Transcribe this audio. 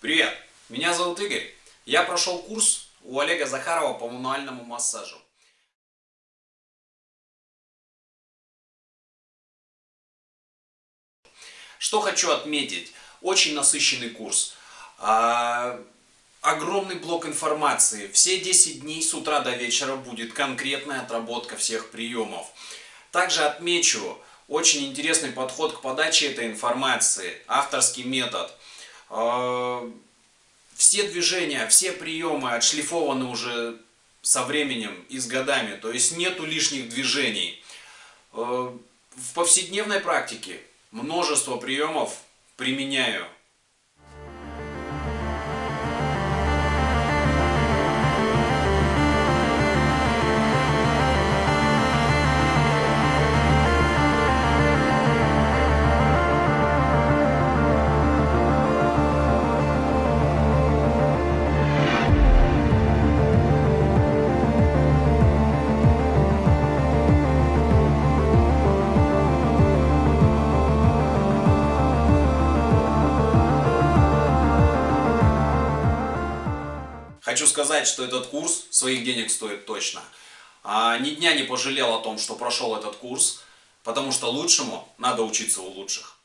Привет, меня зовут Игорь. Я прошел курс у Олега Захарова по мануальному массажу. Что хочу отметить, очень насыщенный курс. А, огромный блок информации. Все 10 дней с утра до вечера будет конкретная отработка всех приемов. Также отмечу очень интересный подход к подаче этой информации, авторский метод. А, все движения, все приемы отшлифованы уже со временем и с годами, то есть нету лишних движений. А, в повседневной практике множество приемов применяю. Хочу сказать, что этот курс своих денег стоит точно. А ни дня не пожалел о том, что прошел этот курс, потому что лучшему надо учиться у лучших.